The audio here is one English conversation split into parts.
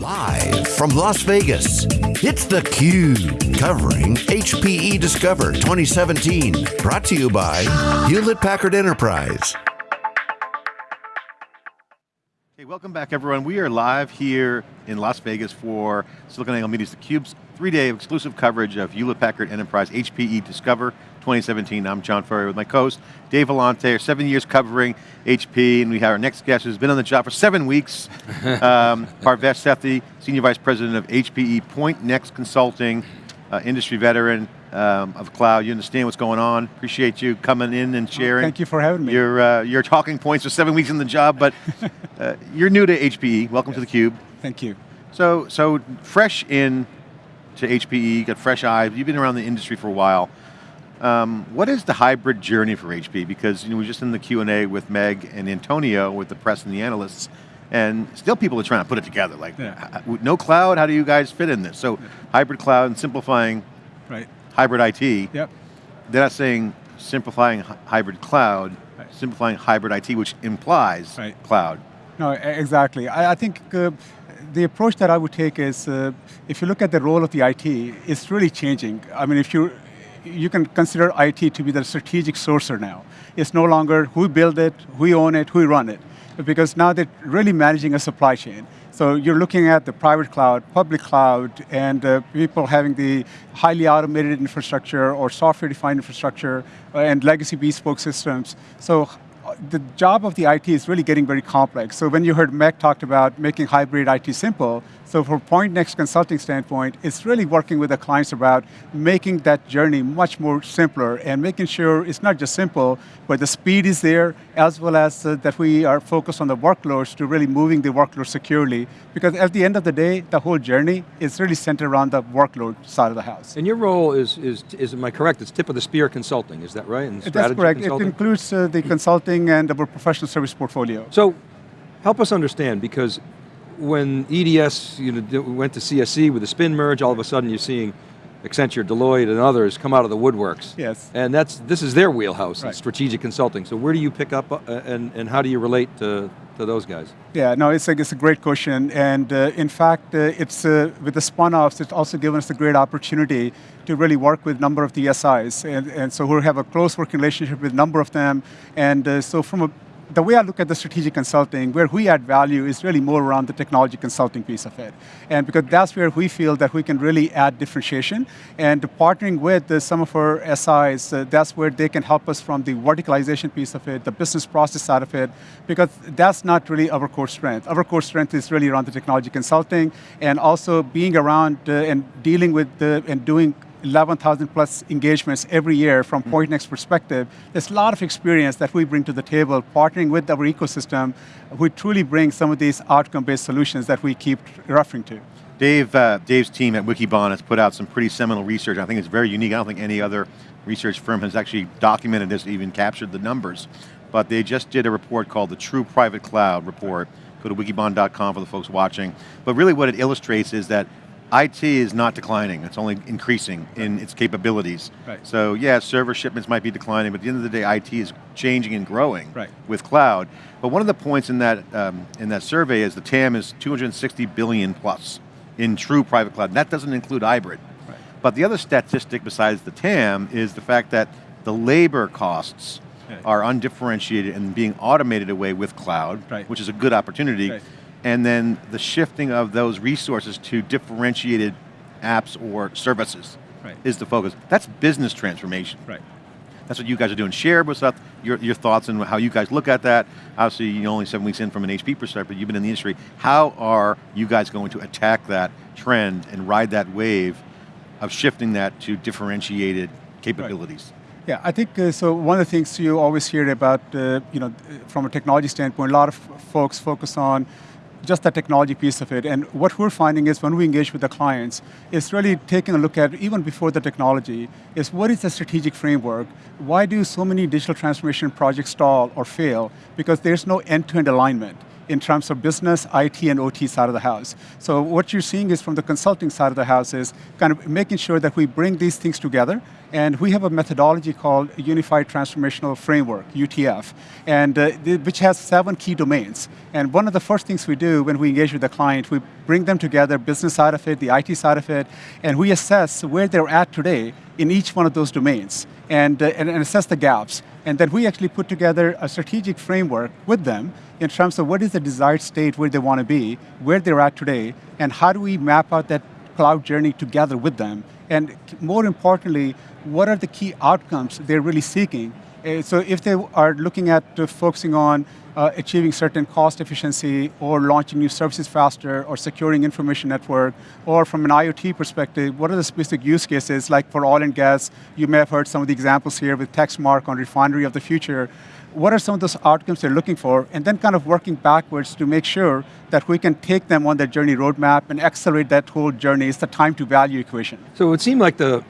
Live from Las Vegas, it's theCUBE, covering HPE Discover 2017. Brought to you by Hewlett Packard Enterprise. Hey, welcome back everyone. We are live here in Las Vegas for SiliconANGLE Media's theCUBE's three-day exclusive coverage of Hewlett Packard Enterprise HPE Discover 2017. I'm John Furrier with my co-host, Dave Vellante, seven years covering HP, and we have our next guest who's been on the job for seven weeks, um, Parvesh Sethi, Senior Vice President of HPE Point Next Consulting, uh, industry veteran, um, of cloud. You understand what's going on. Appreciate you coming in and sharing. Thank you for having me. Your, uh, your talking points for seven weeks in the job, but uh, you're new to HPE. Welcome yes. to theCUBE. Thank you. So, so fresh in to HPE, got fresh eyes. You've been around the industry for a while. Um, what is the hybrid journey for HP? Because you know, we were just in the Q&A with Meg and Antonio with the press and the analysts, and still people are trying to put it together. Like, yeah. no cloud, how do you guys fit in this? So, yeah. hybrid cloud and simplifying right hybrid IT. Yep. They're not saying simplifying hybrid cloud, right. simplifying hybrid IT, which implies right. cloud. No, exactly. I, I think uh, the approach that I would take is, uh, if you look at the role of the IT, it's really changing. I mean, if you, you can consider IT to be the strategic sourcer now. It's no longer who build it, who own it, who run it. Because now they're really managing a supply chain. So you're looking at the private cloud, public cloud, and uh, people having the highly automated infrastructure or software-defined infrastructure uh, and legacy bespoke systems. So the job of the IT is really getting very complex. So when you heard Meg talked about making hybrid IT simple, so from Point Next consulting standpoint, it's really working with the clients about making that journey much more simpler and making sure it's not just simple, but the speed is there, as well as uh, that we are focused on the workloads to really moving the workload securely. Because at the end of the day, the whole journey is really centered around the workload side of the house. And your role is, is, is am I correct, it's tip of the spear consulting, is that right? And That's correct, consulting? it includes uh, the consulting and our professional service portfolio. So, help us understand, because when EDS you know, went to CSC with the spin merge, all of a sudden you're seeing Accenture, Deloitte, and others come out of the woodworks. Yes. And that's this is their wheelhouse, right. strategic consulting. So where do you pick up, uh, and, and how do you relate to, to those guys? Yeah, no, it's a, it's a great question. And uh, in fact, uh, it's uh, with the spun-offs, it's also given us a great opportunity to really work with a number of the SIs. And, and so we have a close working relationship with a number of them. And uh, so from a the way I look at the strategic consulting, where we add value is really more around the technology consulting piece of it. And because that's where we feel that we can really add differentiation. And partnering with uh, some of our SIs, uh, that's where they can help us from the verticalization piece of it, the business process side of it, because that's not really our core strength. Our core strength is really around the technology consulting and also being around uh, and dealing with the, and doing 11,000 plus engagements every year from mm. Pointnext perspective. There's a lot of experience that we bring to the table, partnering with our ecosystem, we truly bring some of these outcome-based solutions that we keep referring to. Dave, uh, Dave's team at Wikibon has put out some pretty seminal research. I think it's very unique. I don't think any other research firm has actually documented this, even captured the numbers. But they just did a report called the True Private Cloud Report. Go to wikibon.com for the folks watching. But really what it illustrates is that IT is not declining, it's only increasing right. in its capabilities. Right. So yeah, server shipments might be declining, but at the end of the day, IT is changing and growing right. with cloud. But one of the points in that, um, in that survey is the TAM is 260 billion plus in true private cloud. And that doesn't include hybrid. Right. But the other statistic besides the TAM is the fact that the labor costs are undifferentiated and being automated away with cloud, which is a good opportunity and then the shifting of those resources to differentiated apps or services right. is the focus. That's business transformation. Right. That's what you guys are doing. Share with us your, your thoughts and how you guys look at that. Obviously, you're only seven weeks in from an HP perspective, you've been in the industry. How are you guys going to attack that trend and ride that wave of shifting that to differentiated capabilities? Right. Yeah, I think, uh, so one of the things you always hear about, uh, you know, from a technology standpoint, a lot of folks focus on just the technology piece of it. And what we're finding is when we engage with the clients, it's really taking a look at, even before the technology, is what is the strategic framework? Why do so many digital transformation projects stall or fail? Because there's no end-to-end -end alignment in terms of business, IT, and OT side of the house. So what you're seeing is from the consulting side of the house is kind of making sure that we bring these things together And we have a methodology called Unified Transformational Framework, UTF, and uh, which has seven key domains. And one of the first things we do when we engage with the client, we bring them together, business side of it, the IT side of it, and we assess where they're at today in each one of those domains and, uh, and, and assess the gaps. And then we actually put together a strategic framework with them in terms of what is the desired state where they want to be, where they're at today, and how do we map out that cloud journey together with them. And more importantly, what are the key outcomes they're really seeking? Uh, so if they are looking at focusing on uh, achieving certain cost efficiency or launching new services faster or securing information network or from an IoT perspective, what are the specific use cases like for oil and gas? You may have heard some of the examples here with Texmark on refinery of the future. What are some of those outcomes they're looking for? And then kind of working backwards to make sure that we can take them on that journey roadmap and accelerate that whole journey. It's the time to value equation. So it would seem like the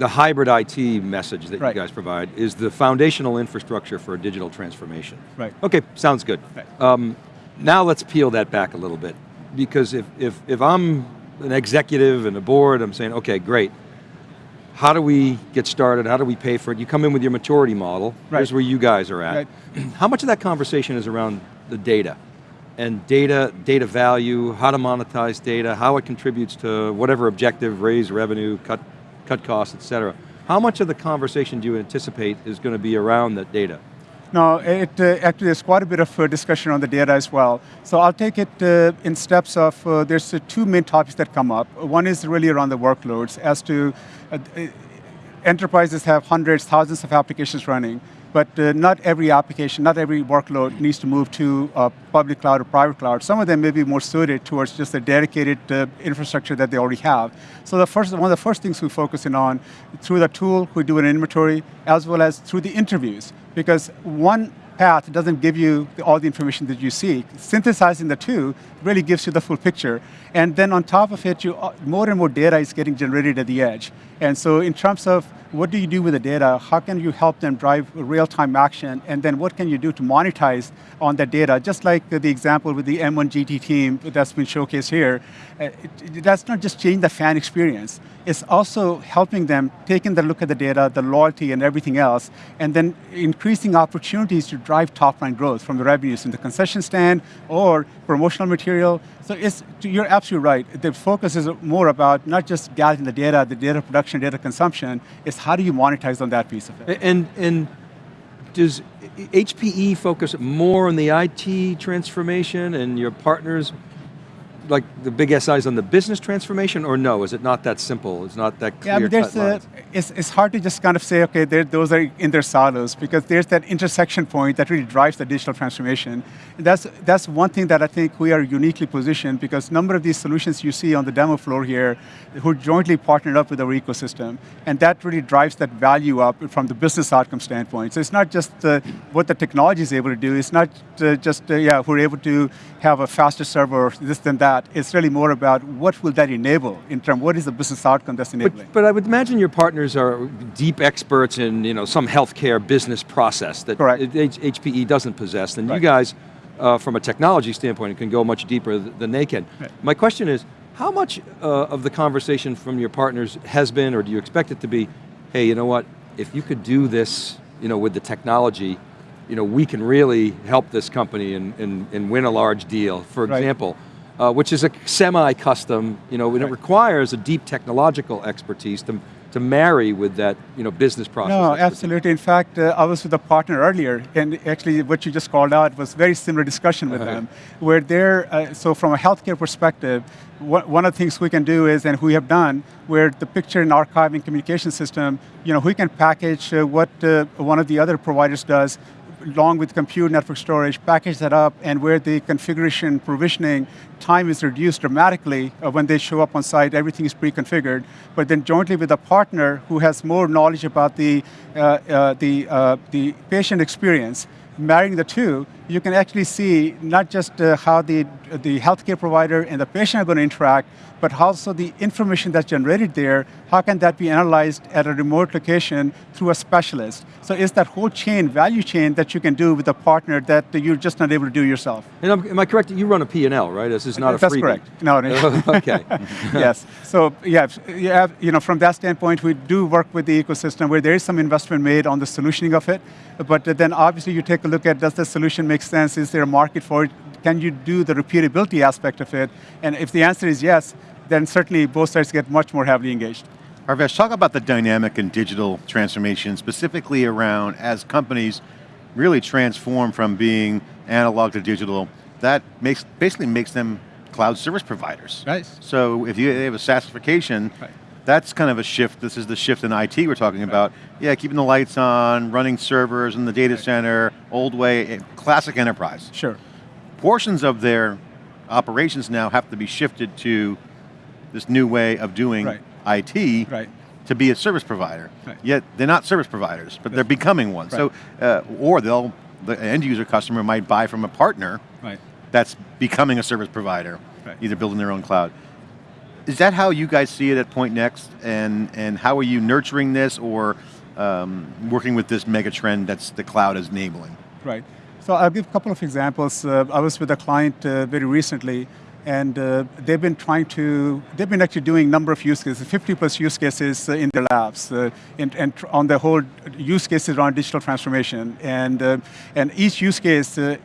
the hybrid IT message that right. you guys provide is the foundational infrastructure for a digital transformation. Right. Okay, sounds good. Right. Um, now let's peel that back a little bit. Because if, if, if I'm an executive and a board, I'm saying, okay, great. How do we get started? How do we pay for it? You come in with your maturity model. Right. Here's where you guys are at. Right. How much of that conversation is around the data? and data, data value, how to monetize data, how it contributes to whatever objective, raise revenue, cut cut costs, et cetera. How much of the conversation do you anticipate is going to be around that data? No, it uh, actually there's quite a bit of uh, discussion on the data as well. So I'll take it uh, in steps of, uh, there's uh, two main topics that come up. One is really around the workloads as to, uh, enterprises have hundreds, thousands of applications running but uh, not every application, not every workload needs to move to a public cloud or private cloud. Some of them may be more suited towards just a dedicated uh, infrastructure that they already have. So the first, one of the first things we focus in on, through the tool, we do an inventory, as well as through the interviews. Because one path doesn't give you all the information that you seek. Synthesizing the two really gives you the full picture. And then on top of it, you, uh, more and more data is getting generated at the edge. And so in terms of what do you do with the data? How can you help them drive real-time action? And then what can you do to monetize on that data? Just like the example with the M1 GT team that's been showcased here, uh, that's not just changing the fan experience. It's also helping them taking the look at the data, the loyalty and everything else, and then increasing opportunities to drive top line growth from the revenues in the concession stand or promotional material. So it's, you're absolutely right. The focus is more about not just gathering the data, the data production, data consumption, it's how do you monetize on that piece of it. And, and does HPE focus more on the IT transformation and your partners like the big SIs on the business transformation or no? Is it not that simple? It's not that clear yeah, but there's a, it's, it's hard to just kind of say, okay, those are in their silos because there's that intersection point that really drives the digital transformation. And that's, that's one thing that I think we are uniquely positioned because a number of these solutions you see on the demo floor here who jointly partnered up with our ecosystem and that really drives that value up from the business outcome standpoint. So it's not just uh, what the technology is able to do, it's not uh, just, uh, yeah, we're able to have a faster server, this than that. It's really more about what will that enable in terms, of what is the business outcome that's enabling? But, but I would imagine your partners are deep experts in you know, some healthcare business process that Correct. HPE doesn't possess, and right. you guys, uh, from a technology standpoint, can go much deeper than they can. Right. My question is, how much uh, of the conversation from your partners has been, or do you expect it to be, hey, you know what, if you could do this you know, with the technology, you know, we can really help this company and, and, and win a large deal. For example, right. uh, which is a semi-custom, you know, right. it requires a deep technological expertise to, to marry with that you know, business process. No, absolutely. In fact, uh, I was with a partner earlier, and actually what you just called out was very similar discussion with uh -huh. them, where they're, uh, so from a healthcare perspective, one of the things we can do is, and we have done, where the picture and archiving communication system, you know, we can package uh, what uh, one of the other providers does along with compute network storage, package that up, and where the configuration provisioning time is reduced dramatically uh, when they show up on site, everything is pre-configured, but then jointly with a partner who has more knowledge about the, uh, uh, the, uh, the patient experience, marrying the two, you can actually see not just uh, how the, the healthcare provider and the patient are going to interact, but also the information that's generated there, how can that be analyzed at a remote location through a specialist? So it's that whole chain, value chain that you can do with a partner that you're just not able to do yourself. And am I correct, you run a P&L, right? This is not a free That's correct. No, no. okay. yes. So yeah, you, have, you know, from that standpoint, we do work with the ecosystem where there is some investment made on the solutioning of it, but then obviously you take a look at does the solution make sense? Is there a market for it? Can you do the repeatability aspect of it? And if the answer is yes, then certainly both sides get much more heavily engaged. Parvesh, talk about the dynamic and digital transformation, specifically around as companies really transform from being analog to digital, that makes basically makes them cloud service providers. Right. So if you have a SaaSification, right. that's kind of a shift, this is the shift in IT we're talking right. about. Yeah, keeping the lights on, running servers in the data right. center, old way, eh, classic enterprise. Sure. Portions of their operations now have to be shifted to this new way of doing IT to be a service provider. Yet they're not service providers, but they're becoming one. So, uh, or they'll, the end user customer might buy from a partner that's becoming a service provider, either building their own cloud. Is that how you guys see it at Pointnext, and, and how are you nurturing this or um, working with this mega trend that's the cloud is enabling? Right. So I'll give a couple of examples. Uh, I was with a client uh, very recently and uh, they've been trying to, they've been actually doing a number of use cases, 50 plus use cases uh, in their labs, uh, and on the whole use cases around digital transformation. And, uh, and each use case, uh,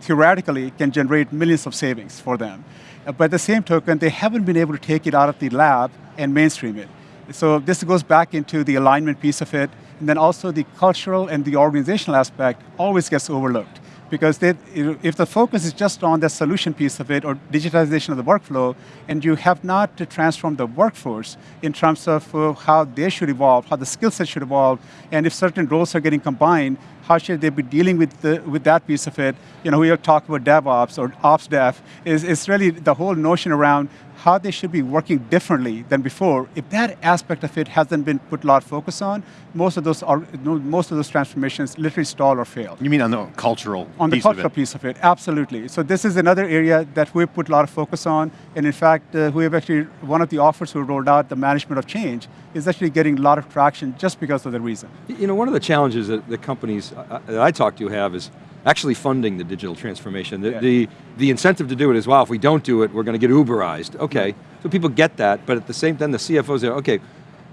theoretically, can generate millions of savings for them. Uh, but at the same token, they haven't been able to take it out of the lab and mainstream it. So this goes back into the alignment piece of it, and then also the cultural and the organizational aspect always gets overlooked. Because they, if the focus is just on the solution piece of it or digitization of the workflow, and you have not transformed the workforce in terms of uh, how they should evolve, how the skill set should evolve, and if certain roles are getting combined, how should they be dealing with, the, with that piece of it? You know, we talking about DevOps or Ops Dev, is, is really the whole notion around how they should be working differently than before, if that aspect of it hasn't been put a lot of focus on, most of those are, most of those transformations literally stall or fail. You mean on the cultural On the cultural of piece of it, absolutely. So this is another area that we've put a lot of focus on, and in fact, uh, we have actually, one of the offers we rolled out, the management of change, is actually getting a lot of traction just because of the reason. You know, one of the challenges that the companies uh, that I talk to have is actually funding the digital transformation. The, yeah. the, the, incentive to do it is, well, if we don't do it, we're going to get Uberized. Okay, so people get that, but at the same time, the CFOs say, okay,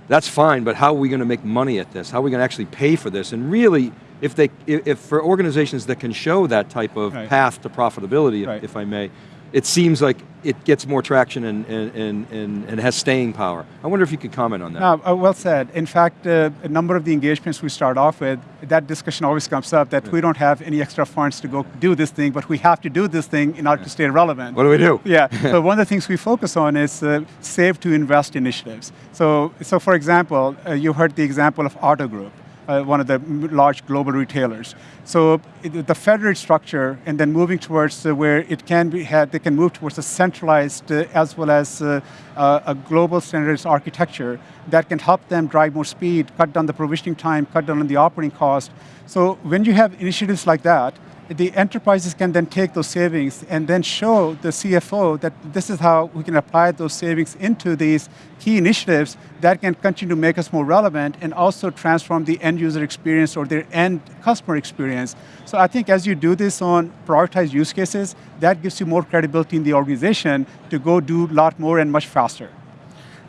that's fine, but how are we going to make money at this? How are we going to actually pay for this? And really, if they, if for organizations that can show that type of right. path to profitability, right. if, if I may, it seems like it gets more traction and, and, and, and, has staying power. I wonder if you could comment on that. No, uh, well said. In fact, uh, a number of the engagements we start off with, that discussion always comes up that yeah. we don't have any extra funds to go do this thing, but we have to do this thing in order yeah. to stay relevant. What do we do? Yeah, so one of the things we focus on is uh, save to invest initiatives. So, so for example, uh, you heard the example of Otto Group uh, one of the large global retailers. So it, the federated structure and then moving towards uh, where it can be had, they can move towards a centralized uh, as well as uh, uh, a global standards architecture that can help them drive more speed, cut down the provisioning time, cut down on the operating cost. So when you have initiatives like that, the enterprises can then take those savings and then show the CFO that this is how we can apply those savings into these key initiatives that can continue to make us more relevant and also transform the end user experience or their end customer experience. So I think as you do this on prioritized use cases, that gives you more credibility in the organization to go do a lot more and much faster.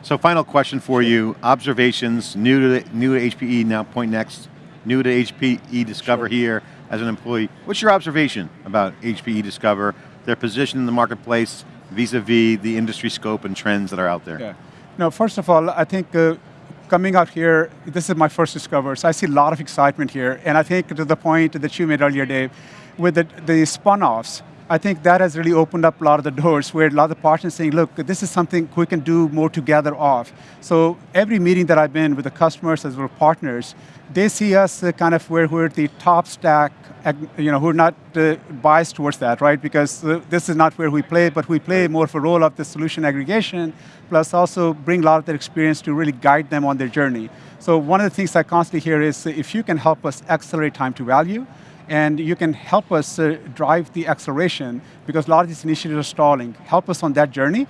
So final question for you, observations, new to, new to HPE, now point next, new to HPE Discover sure. here, as an employee. What's your observation about HPE Discover, their position in the marketplace, vis-a-vis -vis the industry scope and trends that are out there? Yeah. First of all, I think uh, coming out here, this is my first Discover, so I see a lot of excitement here, and I think to the point that you made earlier, Dave, with the, the spun-offs, I think that has really opened up a lot of the doors where a lot of partners saying, look, this is something we can do more together off. So every meeting that I've been with the customers as well as partners, they see us uh, kind of where we're the top stack, you know, we're not uh, biased towards that, right? Because uh, this is not where we play, but we play more of a role of the solution aggregation, plus also bring a lot of their experience to really guide them on their journey. So one of the things I constantly hear is if you can help us accelerate time to value, and you can help us uh, drive the acceleration because a lot of these initiatives are stalling. Help us on that journey.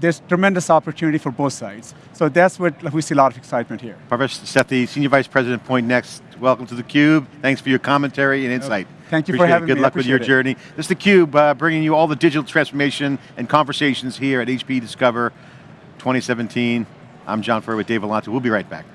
There's tremendous opportunity for both sides. So that's what we see a lot of excitement here. Parvesh Sethi, Senior Vice President, Point Next. Welcome to theCUBE. Thanks for your commentary and insight. Thank you for having it. Good me. Luck with your appreciate journey. This is theCUBE, uh, bringing you all the digital transformation and conversations here at HP Discover 2017. I'm John Furrier with Dave Vellante. We'll be right back.